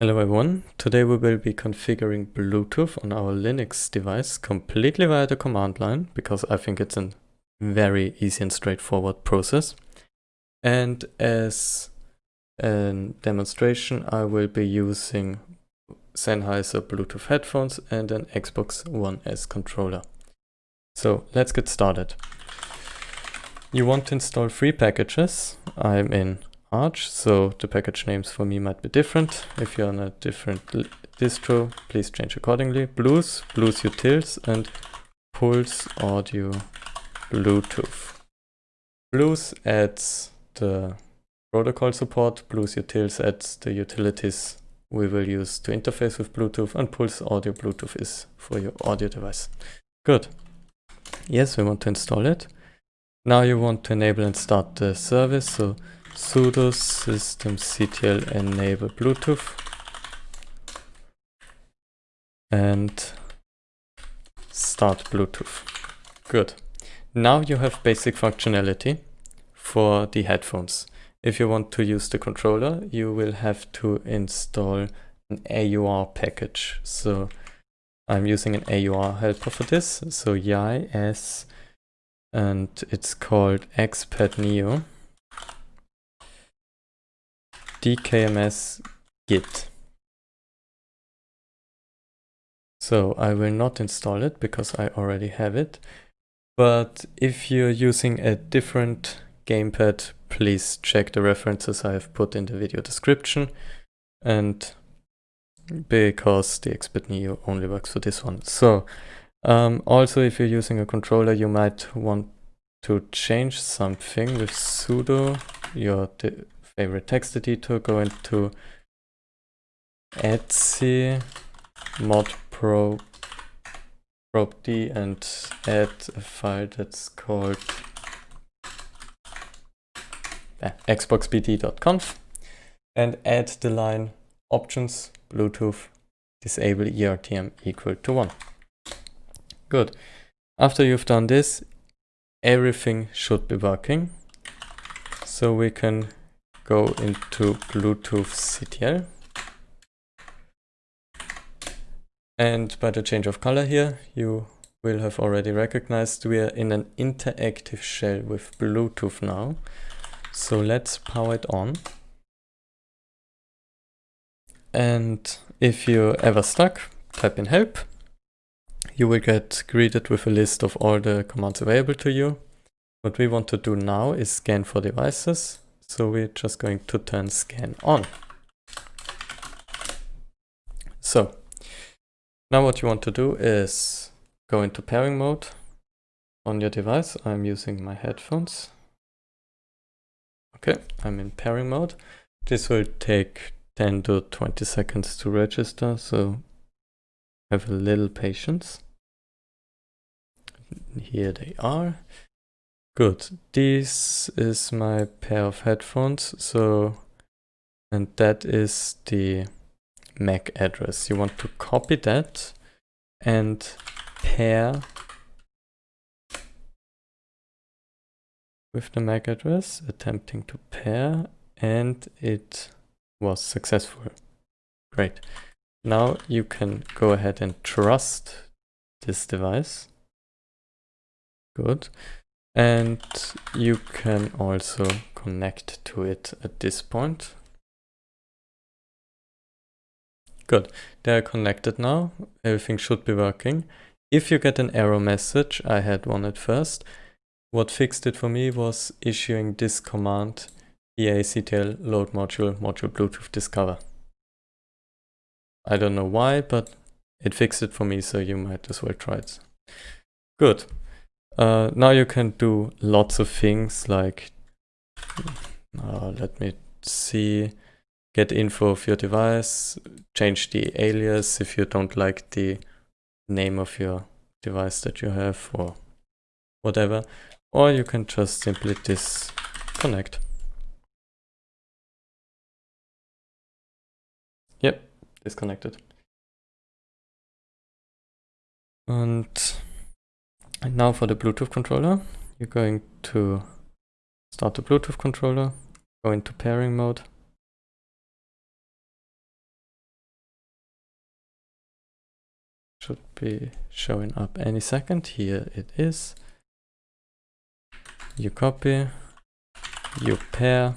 Hello everyone, today we will be configuring Bluetooth on our Linux device completely via the command line because I think it's a very easy and straightforward process. And as a demonstration I will be using Sennheiser Bluetooth headphones and an Xbox One S controller. So let's get started. You want to install three packages. I'm in Arch, so the package names for me might be different. If you're on a different distro, please change accordingly. BlueZ, BlueZ Utils, and Pulse Audio Bluetooth. BlueZ adds the protocol support, BlueZ Utils adds the utilities we will use to interface with Bluetooth, and Pulse Audio Bluetooth is for your audio device. Good. Yes, we want to install it. Now you want to enable and start the service, so sudo systemctl enable bluetooth. And start bluetooth. Good. Now you have basic functionality for the headphones. If you want to use the controller you will have to install an AUR package. So I'm using an AUR helper for this. So YS and it's called XPad Neo dkms git. So I will not install it because I already have it. But if you're using a different gamepad, please check the references I have put in the video description. And because the XPad Neo only works for this one. So um, also if you're using a controller, you might want to change something with sudo your favorite text editor, go into etc mod pro probe d and add a file that's called uh, xboxbd.conf and add the line options bluetooth disable ERTM equal to 1. Good. After you've done this, everything should be working. So we can go into Bluetooth CTL. And by the change of color here, you will have already recognized we are in an interactive shell with Bluetooth now. So let's power it on. And if you're ever stuck, type in help. You will get greeted with a list of all the commands available to you. What we want to do now is scan for devices. So we're just going to turn scan on. So now what you want to do is go into pairing mode on your device. I'm using my headphones. Okay, I'm in pairing mode. This will take 10 to 20 seconds to register, so have a little patience. Here they are. Good. This is my pair of headphones. So, and that is the MAC address. You want to copy that and pair with the MAC address, attempting to pair, and it was successful. Great. Now you can go ahead and trust this device. Good. And you can also connect to it at this point. Good, they are connected now. Everything should be working. If you get an error message, I had one at first, what fixed it for me was issuing this command pactl load module module bluetooth discover. I don't know why, but it fixed it for me, so you might as well try it. Good. Uh, now you can do lots of things like, uh, let me see, get info of your device, change the alias if you don't like the name of your device that you have or whatever. Or you can just simply disconnect. Yep, disconnected. And and now for the Bluetooth controller, you're going to start the Bluetooth controller, go into pairing mode. Should be showing up any second. Here it is. You copy, you pair,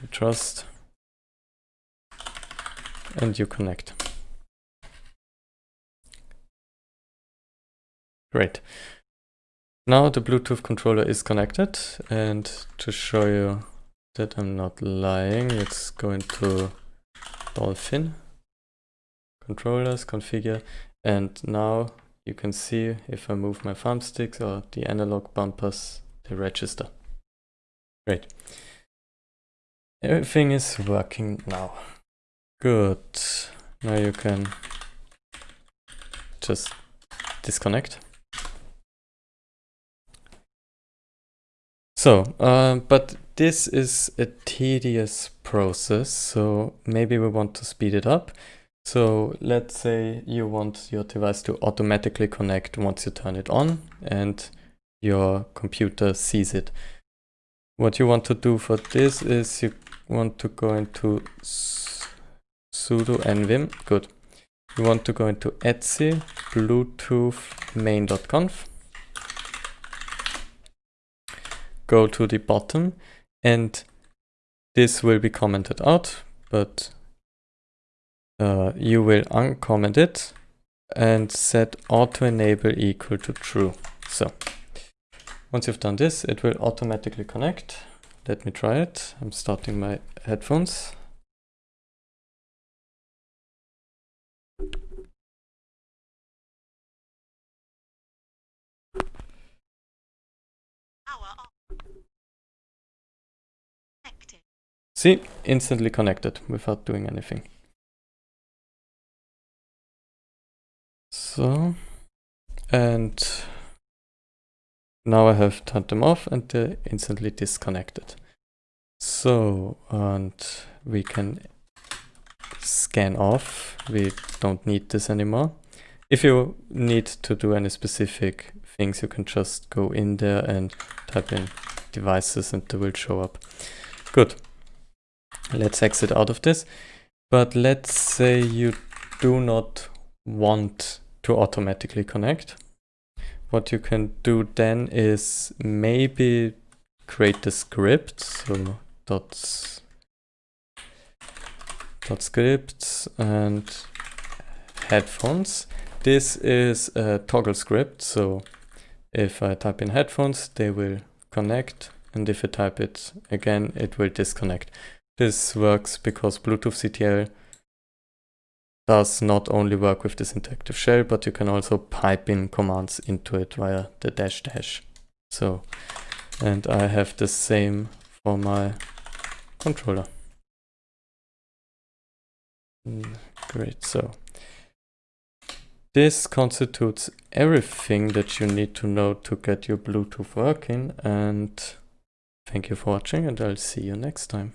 you trust, and you connect. Great. Now the Bluetooth controller is connected and to show you that I'm not lying, let's go into Dolphin, controllers, configure, and now you can see if I move my thumbsticks or the analog bumpers, they register. Great. Everything is working now. Good. Now you can just disconnect. So, uh, but this is a tedious process, so maybe we want to speed it up. So let's say you want your device to automatically connect once you turn it on and your computer sees it. What you want to do for this is you want to go into sudo nvim, good. You want to go into etc bluetooth main.conf go to the bottom and this will be commented out, but uh, you will uncomment it and set auto enable equal to true. So once you've done this, it will automatically connect. Let me try it. I'm starting my headphones. See, instantly connected without doing anything. So, and now I have turned them off and they're instantly disconnected. So, and we can scan off. We don't need this anymore. If you need to do any specific things, you can just go in there and type in devices and they will show up. Good. Let's exit out of this. But let's say you do not want to automatically connect. What you can do then is maybe create the script. So dots, dot scripts and headphones. This is a toggle script. So if I type in headphones, they will connect. And if I type it again, it will disconnect. This works because Bluetooth CTL does not only work with this interactive shell, but you can also pipe in commands into it via the dash dash. So, and I have the same for my controller. Mm, great, so this constitutes everything that you need to know to get your Bluetooth working and thank you for watching and I'll see you next time.